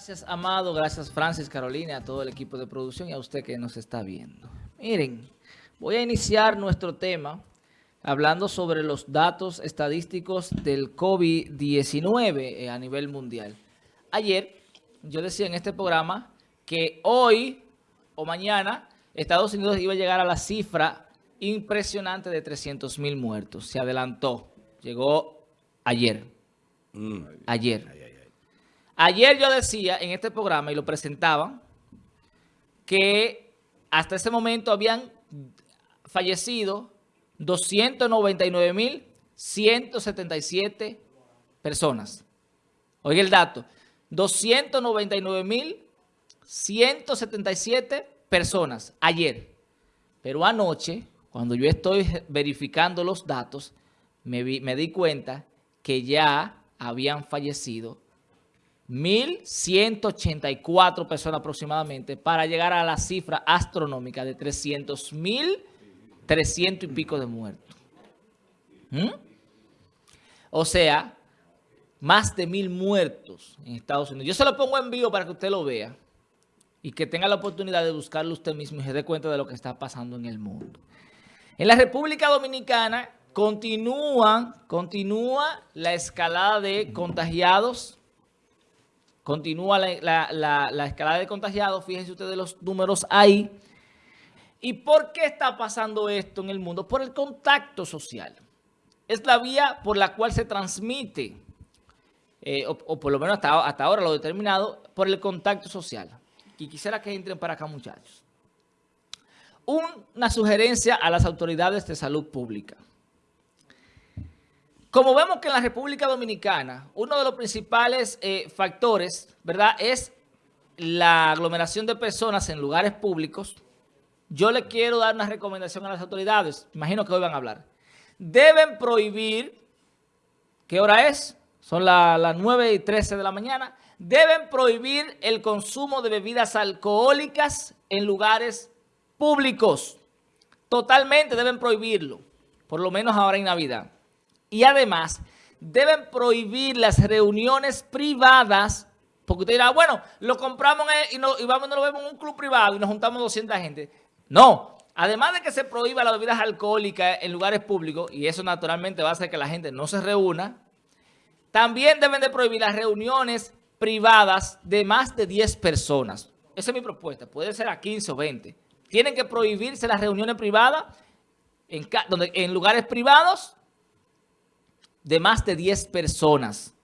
Gracias, Amado. Gracias, Francis, Carolina, a todo el equipo de producción y a usted que nos está viendo. Miren, voy a iniciar nuestro tema hablando sobre los datos estadísticos del COVID-19 eh, a nivel mundial. Ayer yo decía en este programa que hoy o mañana Estados Unidos iba a llegar a la cifra impresionante de 300 mil muertos. Se adelantó. Llegó ayer. Mm. Ayer. Ayer yo decía en este programa y lo presentaba que hasta ese momento habían fallecido 299.177 personas. Oiga el dato, 299.177 personas ayer. Pero anoche, cuando yo estoy verificando los datos, me, me di cuenta que ya habían fallecido 1.184 personas aproximadamente para llegar a la cifra astronómica de 300.000, 300 y pico de muertos. ¿Mm? O sea, más de mil muertos en Estados Unidos. Yo se lo pongo en vivo para que usted lo vea y que tenga la oportunidad de buscarlo usted mismo y se dé cuenta de lo que está pasando en el mundo. En la República Dominicana continúa, continúa la escalada de contagiados Continúa la, escalada de contagiados, fíjense ustedes los números ahí. ¿Y por qué está pasando esto en el mundo? Por el contacto social. Es la vía por la cual se transmite, eh, o, por lo menos hasta, hasta ahora lo determinado, por el contacto social. Y quisiera que entren para acá, muchachos. Una sugerencia a las autoridades de salud pública. Como vemos que en la República Dominicana, uno de los principales eh, factores, ¿verdad?, es la aglomeración de personas en lugares públicos. Yo le quiero dar una recomendación a las autoridades. Imagino que hoy van a hablar. Deben prohibir, ¿qué hora es? Son las 9 y 13 de la mañana. Deben prohibir el consumo de bebidas alcohólicas en lugares públicos. Totalmente deben prohibirlo, por lo menos ahora en Navidad. Y además, deben prohibir las reuniones privadas, porque usted dirá, bueno, lo compramos y, no, y vamos, nos lo vemos en un club privado y nos juntamos 200 gente. No, además de que se prohíba las bebidas alcohólicas en lugares públicos, y eso naturalmente va a hacer que la gente no se reúna, también deben de prohibir las reuniones privadas de más de 10 personas. Esa es mi propuesta, puede ser a 15 o 20. Tienen que prohibirse las reuniones privadas en lugares privados de más de 10 personas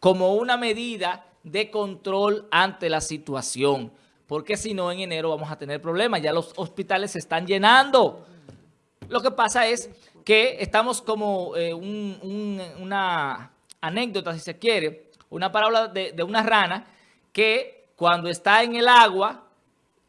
como una medida de control ante la situación. Porque si no, en enero vamos a tener problemas. Ya los hospitales se están llenando. Lo que pasa es que estamos como eh, una anécdota, si se quiere, una parábola de, de una rana que cuando está en el agua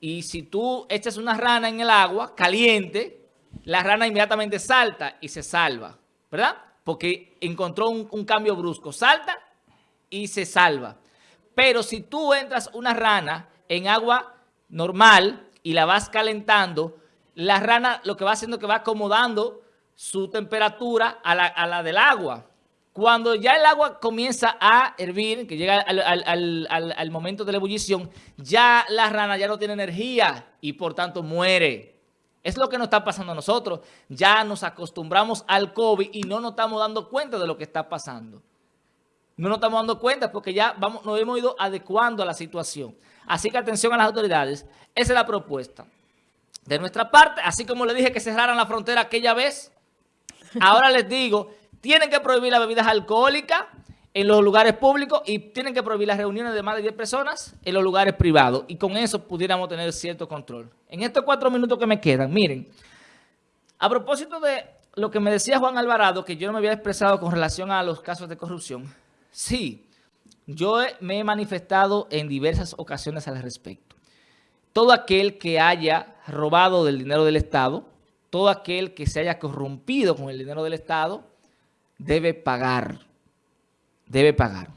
y si tú echas una rana en el agua caliente, la rana inmediatamente salta y se salva, ¿verdad? Porque encontró un, cambio brusco. Salta y se salva. Pero si tú entras una rana en agua normal y la vas calentando, la rana lo que va haciendo es que va acomodando su temperatura a la, del agua. Cuando ya el agua comienza a hervir, que llega al, al momento de la ebullición, ya la rana ya no tiene energía y por tanto muere. Es lo que nos está pasando a nosotros. Ya nos acostumbramos al COVID y no nos estamos dando cuenta de lo que está pasando. No nos estamos dando cuenta porque ya nos hemos ido adecuando a la situación. Así que atención a las autoridades. Esa es la propuesta. De nuestra parte, así como le dije que cerraran la frontera aquella vez, ahora les digo, tienen que prohibir las bebidas alcohólicas en los lugares públicos y tienen que prohibir las reuniones de más de 10 personas en los lugares privados. Y con eso pudiéramos tener cierto control. En estos cuatro minutos que me quedan, miren, a propósito de lo que me decía Juan Alvarado, que yo no me había expresado con relación a los casos de corrupción, sí, yo me he manifestado en diversas ocasiones al respecto. Todo aquel que haya robado del dinero del Estado, todo aquel que se haya corrompido con el dinero del Estado, debe pagar debe pagar.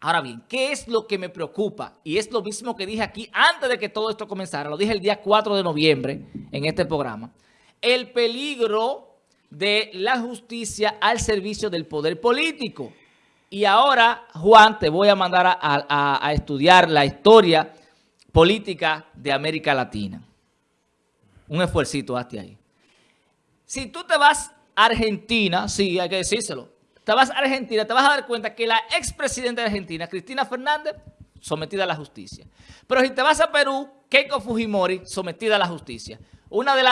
Ahora bien, ¿qué es lo que me preocupa? Y es lo mismo que dije aquí antes de que todo esto comenzara. Lo dije el día 4 de noviembre en este programa. El peligro de la justicia al servicio del poder político. Y ahora, Juan, te voy a mandar a, estudiar la historia política de América Latina. Un esfuercito hazte ahí. Si tú te vas a Argentina, sí, hay que decírselo, te vas a Argentina, te vas a dar cuenta que la expresidenta de Argentina, Cristina Fernández, sometida a la justicia. Pero si te vas a Perú, Keiko Fujimori, sometida a la justicia. Una de,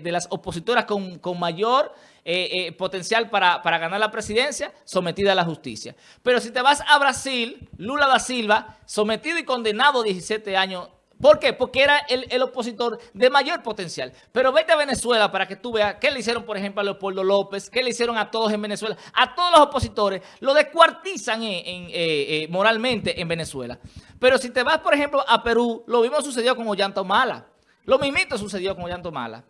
de, las opositoras con, mayor eh, eh, potencial para, para, ganar la presidencia, sometida a la justicia. Pero si te vas a Brasil, Lula da Silva, sometido y condenado a 17 años ¿Por qué? Porque era el, opositor de mayor potencial. Pero vete a Venezuela para que tú veas qué le hicieron, por ejemplo, a Leopoldo López, qué le hicieron a todos en Venezuela. A todos los opositores lo descuartizan eh, eh, moralmente en Venezuela. Pero si te vas, por ejemplo, a Perú, lo mismo sucedió con Ollanta Mala. Lo mismito sucedió con Ollanta Mala.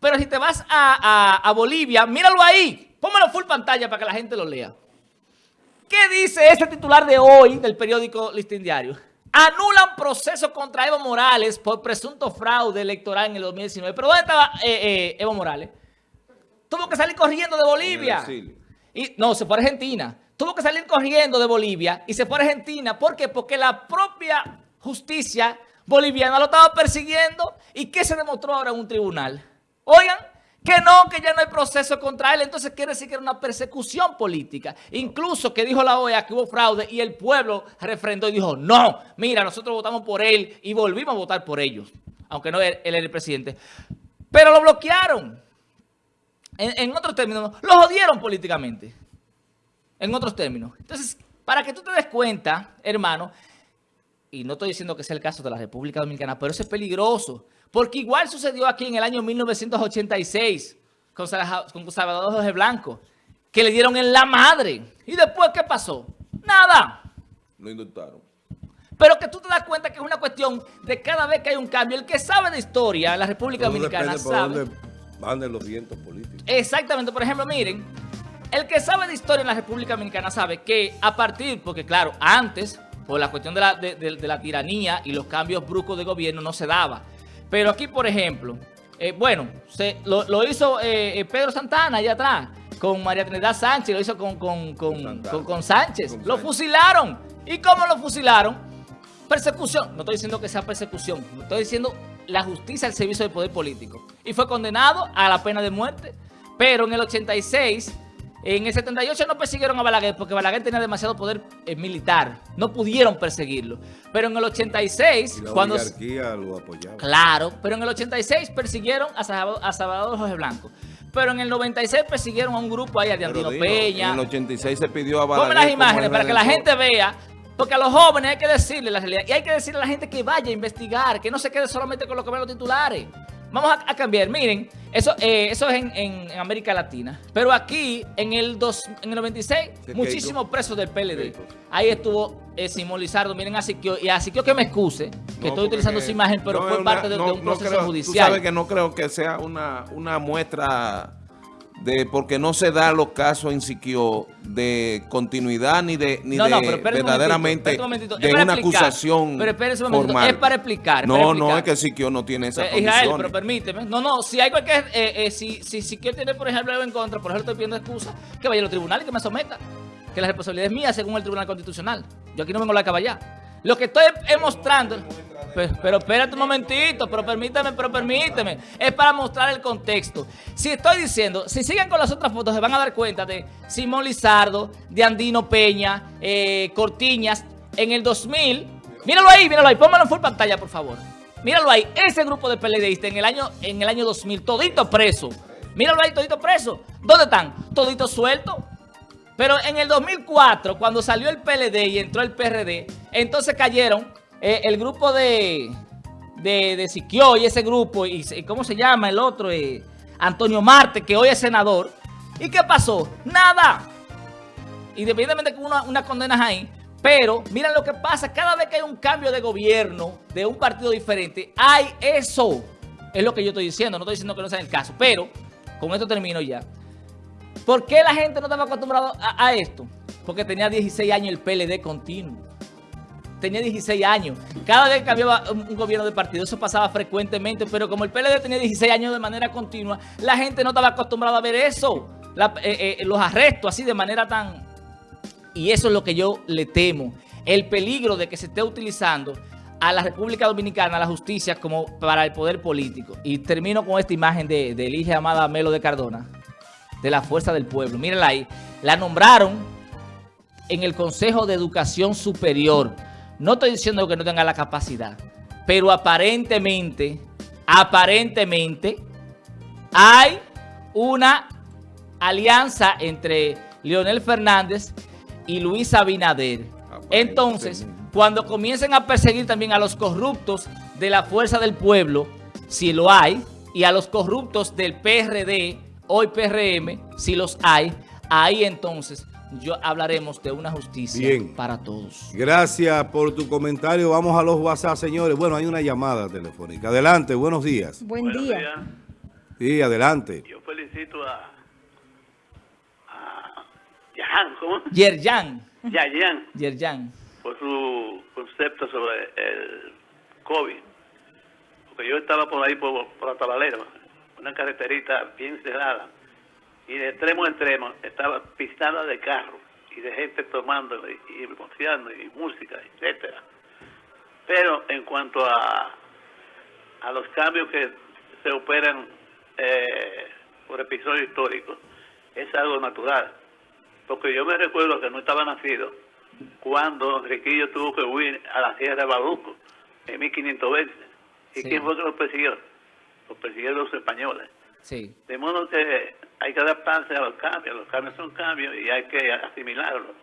Pero si te vas a, a Bolivia, míralo ahí. Póngalo full pantalla para que la gente lo lea. ¿Qué dice ese titular de hoy del periódico Listín Diario? Anulan proceso contra Evo Morales por presunto fraude electoral en el 2019. ¿Pero dónde estaba eh, eh, Evo Morales? Tuvo que salir corriendo de Bolivia. Y, no, se fue a Argentina. Tuvo que salir corriendo de Bolivia y se fue a Argentina. ¿Por qué? Porque la propia justicia boliviana lo estaba persiguiendo. ¿Y qué se demostró ahora en un tribunal? Oigan, que no, que ya no hay proceso contra él. Entonces quiere decir que era una persecución política. Incluso que dijo la OEA que hubo fraude y el pueblo refrendó y dijo, no, mira, nosotros votamos por él y volvimos a votar por ellos. Aunque no él, era el presidente. Pero lo bloquearon. En, en otros términos, lo jodieron políticamente. En otros términos. Entonces, para que tú te des cuenta, hermano, y no estoy diciendo que sea el caso de la República Dominicana, pero eso es peligroso. Porque igual sucedió aquí en el año 1986 con Salvador Jorge Blanco, que le dieron en la madre. ¿Y después qué pasó? Nada. Lo indultaron. Pero que tú te das cuenta que es una cuestión de cada vez que hay un cambio. El que sabe de historia en la República Dominicana sabe... Dónde van de los vientos políticos. Exactamente. Por ejemplo, miren, el que sabe de historia en la República Dominicana sabe que a partir, porque claro, antes, por la cuestión de la, de la tiranía y los cambios bruscos de gobierno no se daba. Pero aquí, por ejemplo, eh, bueno, se, lo, hizo eh, eh, Pedro Santana allá atrás, con María Trinidad Sánchez, lo hizo con, con, Sánchez. lo fusilaron. ¿Y cómo lo fusilaron? Persecución. No estoy diciendo que sea persecución, estoy diciendo la justicia al servicio del poder político. Y fue condenado a la pena de muerte. Pero en el 86 en el 78 no persiguieron a Balaguer porque Balaguer tenía demasiado poder eh, militar. No pudieron perseguirlo. Pero en el 86... Y la cuando, lo apoyaba. Claro, pero en el 86 persiguieron a Salvador, Jorge Blanco. Pero en el 96 persiguieron a un grupo ahí, a Diandino Peña. En el 86 se pidió a Balaguer... Ponme las imágenes para que la gente vea porque a los jóvenes hay que decirle la realidad. Y hay que decirle a la gente que vaya a investigar, que no se quede solamente con lo que ven los titulares. Vamos a, cambiar. Miren, eso, eh, eso es en, América Latina. Pero aquí, en el, dos, en el 96, muchísimos presos del PLD. Ahí estuvo eh, Simón Lizardo. Miren a Siquio. Y a Siquio que me excuse, que estoy utilizando su imagen, pero fue parte de, un proceso judicial. Tú sabes que no creo que sea una, una muestra de porque no se da los casos en Siquio de continuidad ni de ni de verdaderamente de una acusación pero formal. es para explicar no no es que Siquio no tiene esa eh, Israel, pero permíteme. No no si hay cualquier eh, eh, si, si Siquio tiene por ejemplo algo en contra por ejemplo estoy pidiendo excusa que vaya a los tribunales y que me someta que la responsabilidad es mía según el Tribunal Constitucional. Yo aquí no vengo a la caballar lo que estoy mostrando pero, espérate un momentito, pero permíteme, pero permíteme. Es para mostrar el contexto. Si estoy diciendo, si siguen con las otras fotos, se van a dar cuenta de Simón Lizardo, de Andino Peña, eh, Cortiñas, en el 2000. Míralo ahí, míralo ahí, póngalo en full pantalla, por favor. Míralo ahí, ese grupo de PLDistas en el año, en el año 2000, todito preso. Míralo ahí, todito preso. ¿Dónde están? Todito suelto. Pero en el 2004, cuando salió el PLD y entró el PRD, entonces cayeron eh, el grupo de, de, de Siquio y ese grupo, y, ¿cómo se llama el otro? Eh, Antonio Marte, que hoy es senador. ¿Y qué pasó? Nada. Independientemente que una, unas condenas ahí, pero miren lo que pasa, cada vez que hay un cambio de gobierno de un partido diferente, hay eso. Es lo que yo estoy diciendo, no estoy diciendo que no sea el caso, pero con esto termino ya. ¿Por qué la gente no estaba acostumbrada a, esto? Porque tenía 16 años el PLD continuo tenía 16 años. Cada vez que había un, gobierno de partido, eso pasaba frecuentemente, pero como el PLD tenía 16 años de manera continua, la gente no estaba acostumbrada a ver eso. eh, eh, los arrestos así de manera tan... Y eso es lo que yo le temo. El peligro de que se esté utilizando a la República Dominicana, a la justicia, como para el poder político. Y termino con esta imagen de, de Elige Amada Melo de Cardona, de la Fuerza del Pueblo. Mírenla ahí. La nombraron en el Consejo de Educación Superior. No estoy diciendo que no tenga la capacidad, pero aparentemente, aparentemente, hay una alianza entre Leonel Fernández y Luis Abinader. Entonces, cuando comiencen a perseguir también a los corruptos de la Fuerza del Pueblo, si lo hay, y a los corruptos del PRD, hoy PRM, si los hay, ahí entonces yo hablaremos de una justicia para todos. Gracias por tu comentario. Vamos a los WhatsApp, señores. Bueno, hay una llamada telefónica. Adelante, buenos días. Buen día. Sí, adelante. Yo felicito a, a ¿cómo? Yerjan. Yayan. Yerjan. Por su concepto sobre el COVID. Porque yo estaba por ahí, por, por Atabalera, una carreterita bien cerrada y de extremo a extremo estaba pistada de carro y de gente tomando y, y y música, etcétera. Pero en cuanto a, a los cambios que se operan eh, por episodios históricos, es algo natural. Porque yo me recuerdo que no estaba nacido cuando Enriquillo tuvo que huir a la Sierra de Baruco en 1520. ¿Y quién fue que los persiguió? Los persiguieron los españoles. Sí. De modo que hay que adaptarse a los cambios, los cambios son cambios y hay que asimilarlos.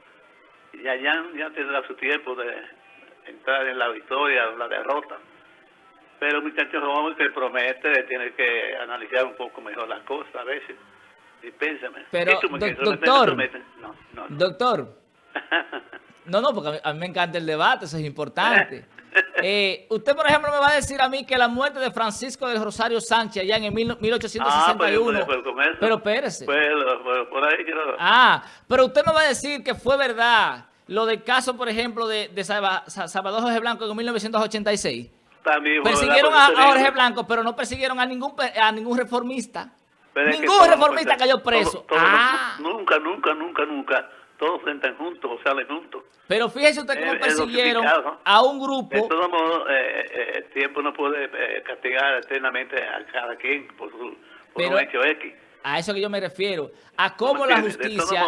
Y allá ya tendrá su tiempo de entrar en la victoria o la derrota. Pero muchachos joven que promete tiene que analizar un poco mejor las cosas a veces. Y pénsame. Pero, doctor, no, no, doctor, no, no, porque a mí me encanta el debate, eso es importante. Eh, usted, por ejemplo, me va a decir a mí que la muerte de Francisco del Rosario Sánchez allá en el 1861... Ah, pero, espérese. por ahí Ah, pero usted me va a decir que fue verdad lo del caso, por ejemplo, de, de Salvador Jorge Blanco en 1986. También persiguieron a, Jorge Blanco, pero no persiguieron a ningún a ningún reformista. ningún reformista cayó preso. ah. Nunca, nunca, nunca, nunca todos entran juntos o salen juntos. Pero fíjese usted cómo persiguieron a un grupo. De todos modos, eh, eh, el tiempo no puede eh, castigar eternamente a cada quien por su por un hecho X. A eso que yo me refiero. A cómo la justicia...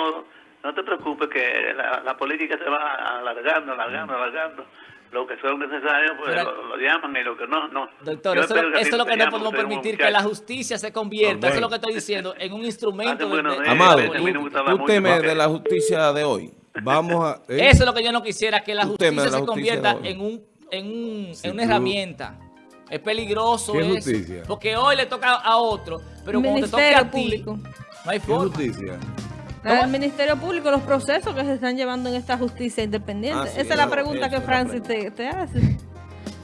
no te preocupes que la, la, política se va alargando, alargando, alargando lo que son necesarios, pues lo, llaman y lo que no, no. Doctor, eso, es lo que no podemos permitir, que la justicia se convierta, eso es lo que estoy diciendo, en un instrumento de, Amado, tú, temes de la justicia de hoy. Vamos a... ¿eh? Eso es lo que yo no quisiera, que la justicia se convierta en, un, en, un, en una herramienta. Es peligroso eso, porque hoy le toca a otro, pero cuando te toque a ti, no hay forma. justicia? El Ministerio Público, los procesos que se están llevando en esta justicia independiente. Ah, Esa es la pregunta que Francis te, hace.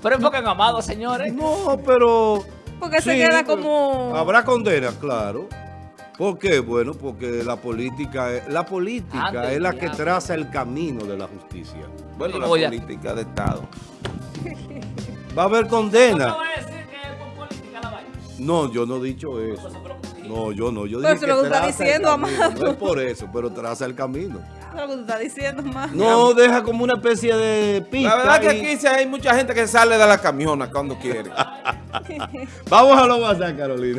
Pero enfoquen amado, señores. No, pero... Porque se queda como... Habrá condena, claro. ¿Por qué? Bueno, porque la política es, la política es la que traza el camino de la justicia. Bueno, la política de Estado. Va a haber condena. ¿No No, yo no he dicho eso. No, yo no. Yo dije eso que lo está diciendo, Amado. No es por eso, pero traza el camino. Eso lo que tú estás diciendo, Amado. No, deja como una especie de pista. La verdad que aquí hay mucha gente que sale de la camiona cuando quiere. Vamos a lo WhatsApp, Carolina.